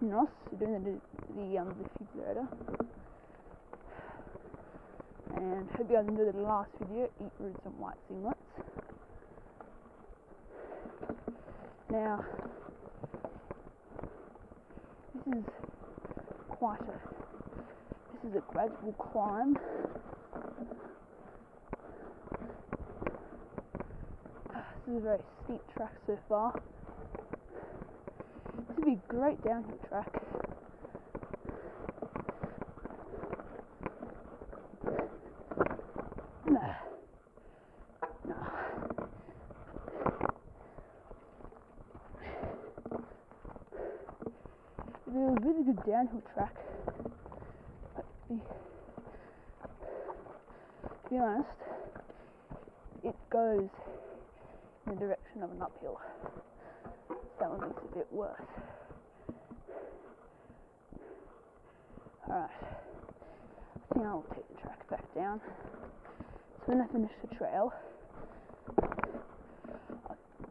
Kinross, doing the, the, um, defibrillator. And hope you guys enjoyed the last video, eat roots and white singlets. Now, this is quite a, this is a gradual climb. This is a very steep track so far. Be great downhill track. No. No. It'd be a really good downhill track. But to be, to be honest, it goes in the direction of an uphill. That one looks a bit worse. Alright. I think I'll take the track back down. So when I finish the trail,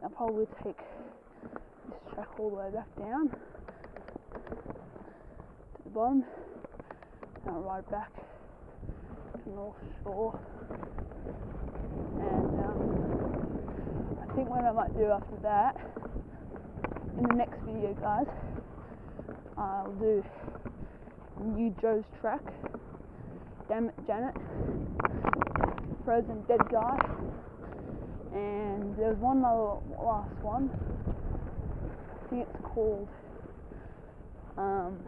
I'll, probably take this track all the way back down to the bottom, and I'll ride back to North Shore. And um, I think what I might do after that, in the next video, guys, I'll do New Joe's track. Damn it, Janet. Frozen Dead Guy. And there's one other last one. I think it's called um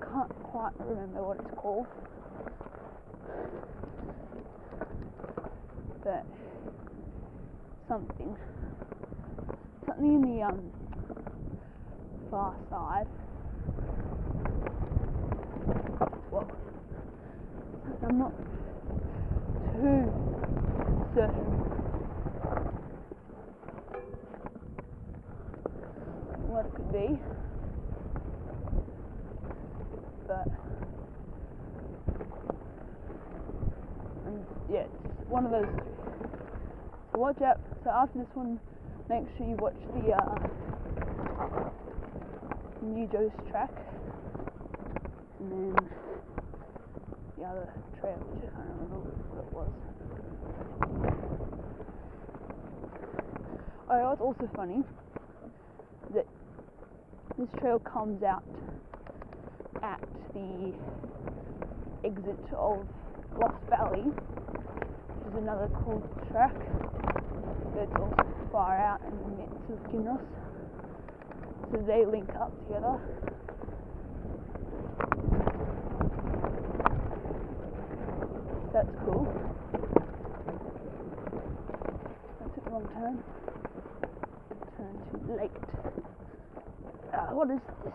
can't quite remember what it's called. But something. Something in the um far side. Well, I'm not too certain what it could be, but and yeah, it's one of those. Watch out. So after this one, make sure you watch the uh, New Joe's track, and then the other trail, which I can't remember what it was. Oh, what's also funny that this trail comes out at the exit of Lost Valley, is another cool track, it's also far out in the midst of Kinross. So they link up together. That's cool. Took the wrong turn. Turn too late. Uh, what is this?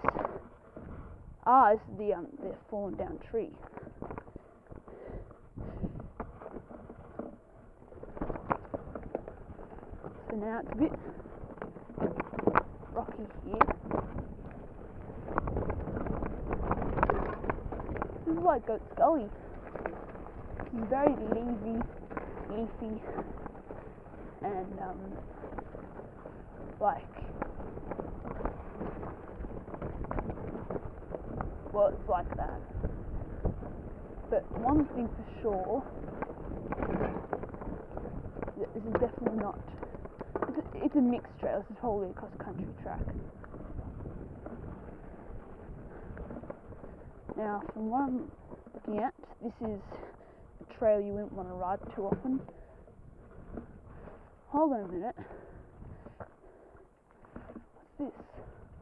Ah, this is the um the fallen down tree. So now it's a bit rocky here. This is like Goat's Gully. Very leafy, leafy, and um, like, well, it's like that. But one thing for sure, this is definitely not. It's a, mixed trail. This is probably a cross country track. Now, from what I'm looking at, this is a trail you wouldn't want to ride too often. Hold on a minute. What's this?